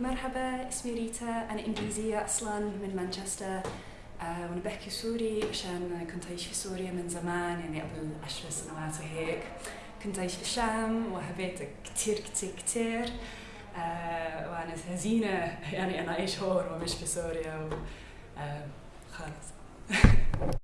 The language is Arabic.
مرحبا اسمي ريتا أنا إنجليزية أصلا من مانشستر. آه وأنا بحكي سوري عشان كنت أعيش في سوريا من زمان يعني قبل عشر سنوات وهيك. كنت أعيش في الشام وحبيت كتير كتير كتير. آه وأنا حزينة يعني أنا أعيش هون ومش في سوريا و... آه خالص